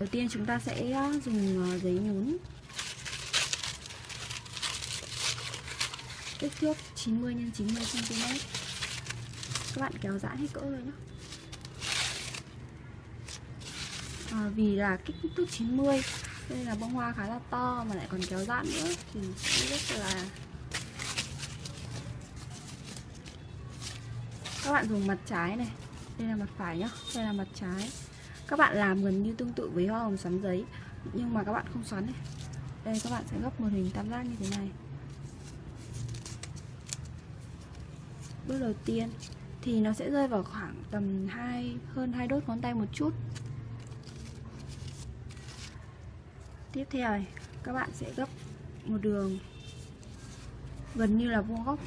đầu tiên chúng ta sẽ ờ, dùng ờ, giấy nhún. Kích thước 90 x 90 cm các bạn kéo giãn hết cỡ rồi nhé à, ờ, vì là kích thước 90 đây là bông hoa khá là to mà lại còn kéo giãn nữa thì rất là các bạn dùng mặt trái này. Đây là mặt phải nhá đây là mặt trái các bạn làm gần như tương tự với hoa hồng xoắn giấy, nhưng mà các bạn không xoắn này đây, các bạn sẽ gấp một hình tam giác như thế này. Bước đầu tiên thì nó sẽ rơi vào khoảng tầm hai, hơn hai đốt ngón tay một chút. Tiếp theo này, các bạn sẽ gấp một đường, gần như là vuông góc.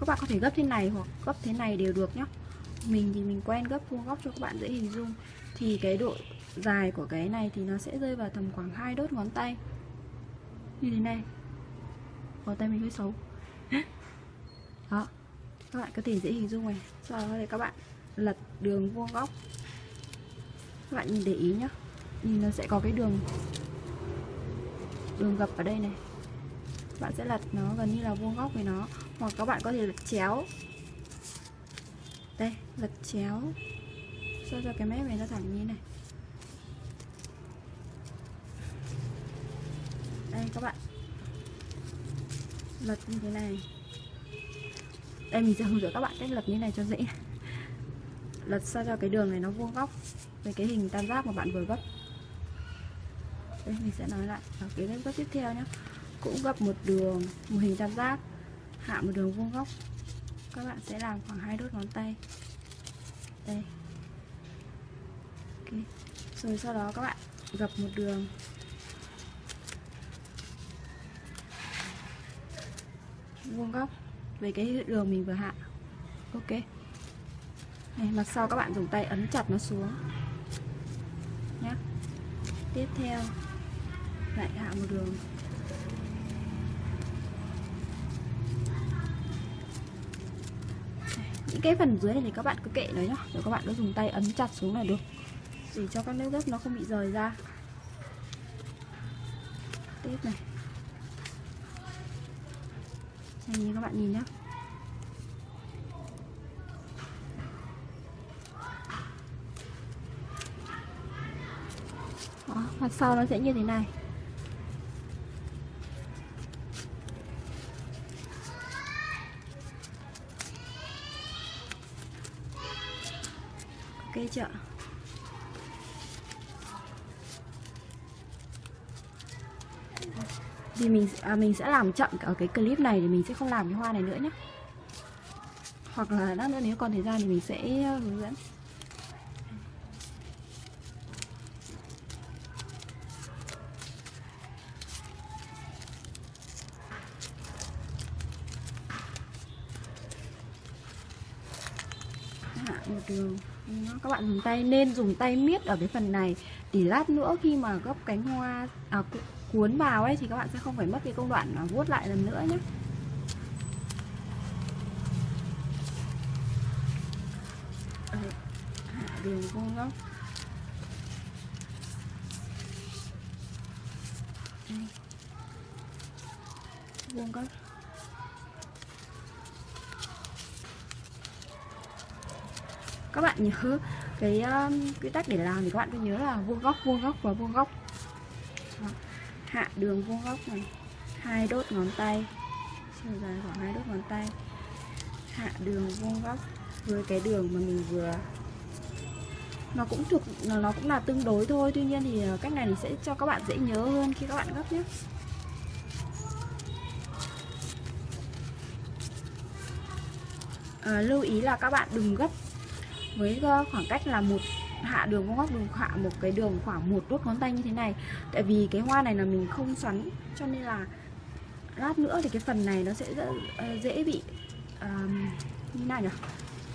Các bạn có thể gấp thế này hoặc gấp thế này đều được nhé mình thì mình quen gấp vuông góc cho các bạn dễ hình dung. Thì cái độ dài của cái này thì nó sẽ rơi vào tầm khoảng hai đốt ngón tay. Như thế này. Ngón tay mình hơi xấu. Đó. Các bạn có thể dễ hình dung này. Sau đó thì các bạn lật đường vuông góc. Các bạn nhìn để ý nhá, nhìn nó sẽ có cái đường đường gập ở đây này. Bạn sẽ lật nó gần như là vuông góc với nó. Hoặc các bạn có thể lật chéo đây lật chéo. Cho cho cái mép này nó thẳng như này. Đây, các bạn. Lật như thế này. Đây, mình sẽ hướng dẫn các bạn cách lật như này cho dễ. Lật sao cho cái đường này nó vuông góc với cái hình tam giác mà bạn vừa gấp. Đây, mình sẽ nói lại ở cái gấp tiếp theo nhé cũng gấp một đường, một hình tam giác, hạ một đường vuông góc các bạn sẽ làm khoảng hai đốt ngón tay. Đây. Ok. Rồi sau đó các bạn gập một đường. Vuông góc. Về cái đường mình vừa hạ. Ok. Này, mặt sau các bạn dùng tay ấn chặt nó xuống. Nhé tiếp theo. Lại hạ một đường. Cái phần dưới này thì các bạn cứ kệ nó nhá. Rồi các bạn cứ dùng tay ấn chặt xuống là được. Để cho các nước gấp nó không bị rời ra. Tiếp này. Đây như các bạn nhìn nhá. Đó, mặt sau nó sẽ như thế này. Ok chưa? Thì mình à, mình sẽ làm chậm ở cái clip này thì mình sẽ không làm cái hoa này nữa nhé hoặc là lát nữa nếu còn thời gian thì mình sẽ ờ, hướng dẫn. Hạ một đường các bạn dùng tay nên dùng tay miết ở cái phần này. Để lát nữa khi mà gấp cánh hoa à, cuốn vào ấy thì các bạn sẽ không phải mất cái công đoạn mà vuốt lại lần nữa nhé. Ờ, đường vuông góc Đây. vuông góc các bạn nhớ cái um, quy tắc để làm thì các bạn cứ nhớ là vuông góc vuông góc và vuông góc. Đó. hạ đường vuông góc này. Hai đốt ngón tay. Chiều dài khoảng hai đốt ngón tay. Hạ đường vuông góc với cái đường mà mình vừa. Nó cũng thuộc nó cũng là tương đối thôi tuy nhiên thì ờ, cách này thì sẽ cho các bạn dễ nhớ hơn khi các bạn gấp nhé. À, lưu ý là các bạn đừng gấp với ờ, khoảng cách là một hạ đường vuông góc đường hạ một cái đường khoảng một đốt ngón tay như thế này. Tại vì cái hoa này là mình không xoắn cho nên là lát nữa thì cái phần này nó sẽ dễ, ờ, bị um, như nào nhỉ?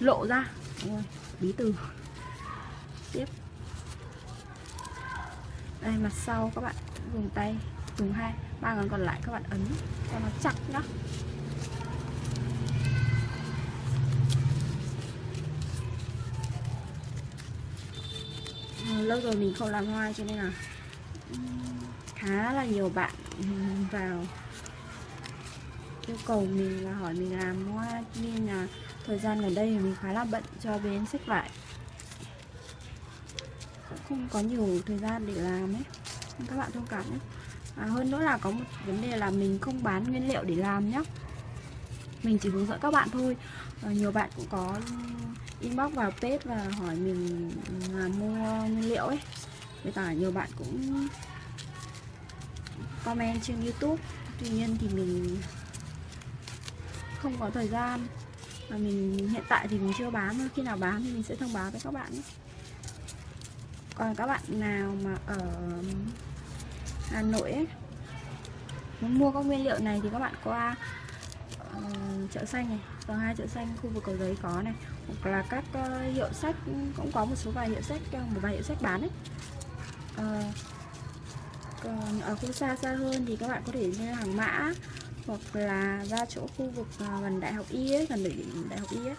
Lộ ra. Ôi, bí từ. Tiếp. Đây mặt sau các bạn dùng tay dùng hai ba ngón còn lại các bạn ấn cho nó chặt nhá. Lâu rồi mình không làm hoa cho nên là khá là nhiều bạn vào yêu cầu mình là hỏi mình làm hoa. Nên là thời gian gần đây thì mình khá là bận cho bên sách vải cũng không có nhiều thời gian để làm ấy. Các bạn thông cảm nhé. À, hơn nữa là có một vấn đề là mình không bán nguyên liệu để làm nhé mình chỉ hướng dẫn các bạn thôi. À, nhiều bạn cũng có inbox vào page và hỏi mình là mua nguyên liệu ấy. Với cả nhiều bạn cũng comment trên youtube. Tuy nhiên thì mình không có thời gian. Và mình hiện tại thì mình chưa bán khi nào bán thì mình sẽ thông báo với các bạn còn các bạn nào mà ở Hà Nội ấy muốn mua các nguyên liệu này thì các bạn qua chợ xanh này. Tầng hai chợ xanh khu vực cầu giấy có này. Hoặc là các uh, hiệu sách cũng có một số vài hiệu sách ờ, một vài hiệu sách bán ấy. Uh, còn ở khu xa xa hơn thì các bạn có thể lên hàng mã hoặc là ra chỗ khu vực gần đại học y ấy gần đỉnh đại học y ấy.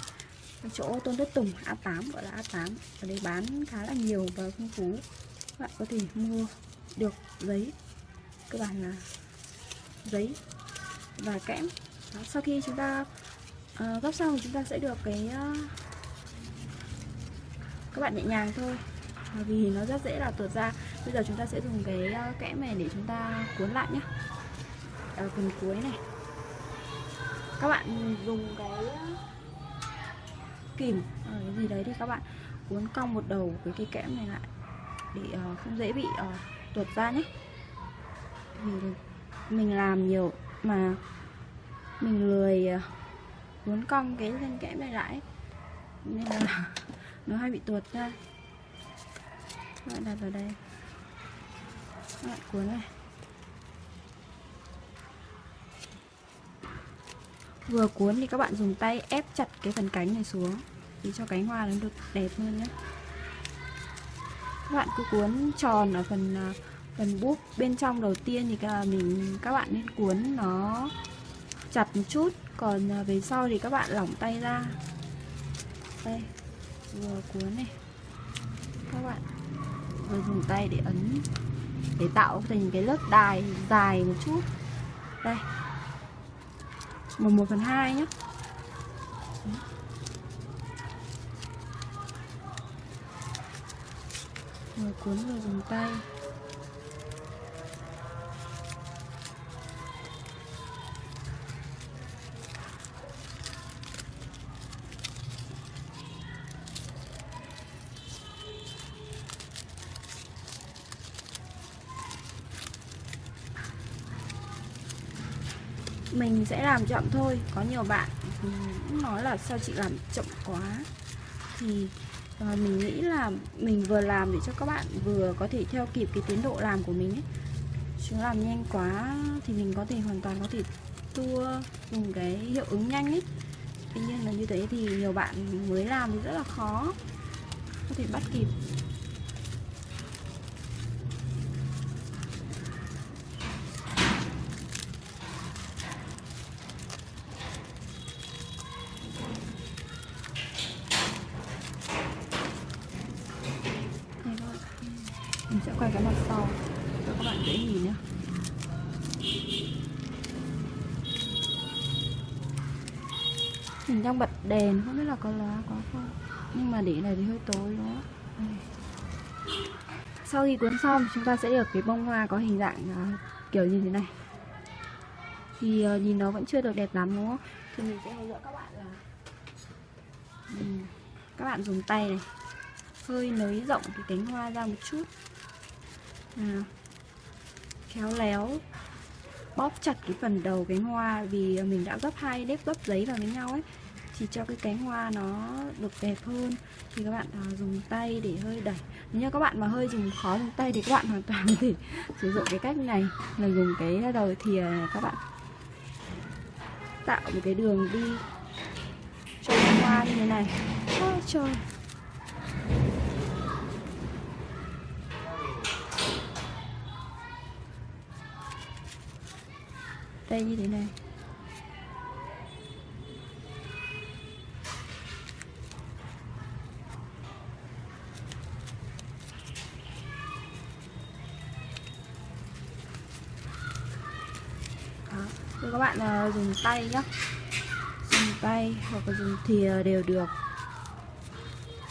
Chỗ tôn thất tùng A8 gọi là A8 ở đây bán khá là nhiều và phong phú. Các bạn có thể mua được giấy cơ bản là giấy và kẽm. Đó, sau khi chúng ta uh, gấp xong thì chúng ta sẽ được cái uh, các bạn nhẹ nhàng thôi. Vì nó rất dễ là tuột ra. Bây giờ chúng ta sẽ dùng cái ờ, uh, kẽm này để chúng ta cuốn lại nhé ở phần cuối này. Các bạn dùng cái kìm ở cái gì đấy thì các bạn. Cuốn cong một đầu với cái kẽm này lại để uh, không dễ bị uh, tuột ra nhé vì mình làm nhiều mà mình lười à, muốn cong cái thân kẽm này lại nên là nó hay bị tuột ra. Các bạn đặt vào đây. Các bạn cuốn này. Vừa cuốn thì các bạn dùng tay ép chặt cái phần cánh này xuống để cho cánh hoa nó được đẹp hơn nhé. Các bạn cứ cuốn tròn ở phần à, phần búp bên trong đầu tiên thì các mình, các bạn nên cuốn nó chặt một chút. Còn à, về sau thì các bạn lỏng tay ra. Đây, vừa cuốn này. Các bạn vừa dùng tay để ấn, để tạo thành cái lớp đài dài một chút. Đây. Một một phần hai nhé vừa cuốn vừa dùng tay. Mình sẽ làm chậm thôi. Có nhiều bạn cũng nói là sao chị làm chậm quá. Thì ờ, mình nghĩ là mình vừa làm để cho các bạn vừa có thể theo kịp cái tiến độ làm của mình ấy. Chứ làm nhanh quá thì mình có thể hoàn toàn có thể tua dùng cái hiệu ứng nhanh ấy. Tuy nhiên là như thế thì nhiều bạn mới làm thì rất là khó có thể bắt kịp. Mình đang bật đèn không biết là có lá có không. Nhưng mà để này thì hơi tối đó ừ. sau khi cuốn xong chúng ta sẽ được cái bông hoa có hình dạng uh, kiểu như thế này. Thì uh, nhìn nó vẫn chưa được đẹp lắm đúng không? Thì mình sẽ hướng dẫn các bạn là uhm. các bạn dùng tay này. Hơi nới rộng cái cánh hoa ra một chút. À, khéo léo bóp chặt cái phần đầu cánh hoa vì mình đã gấp hai nếp gấp giấy vào với nhau ấy thì cho cái cánh hoa nó được đẹp hơn. Thì các bạn à, dùng tay để hơi đẩy. Nếu như các bạn mà hơi dùng khó dùng tay thì các bạn hoàn toàn có thể sử dụng cái cách này là dùng cái đầu. Thìa à, các bạn tạo một cái đường đi cho cánh hoa như thế này. Ôi trời! Đây như thế này. Các bạn uh, dùng tay nhá. Dùng tay hoặc là dùng thìa đều được.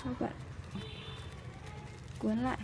Các bạn cuốn lại.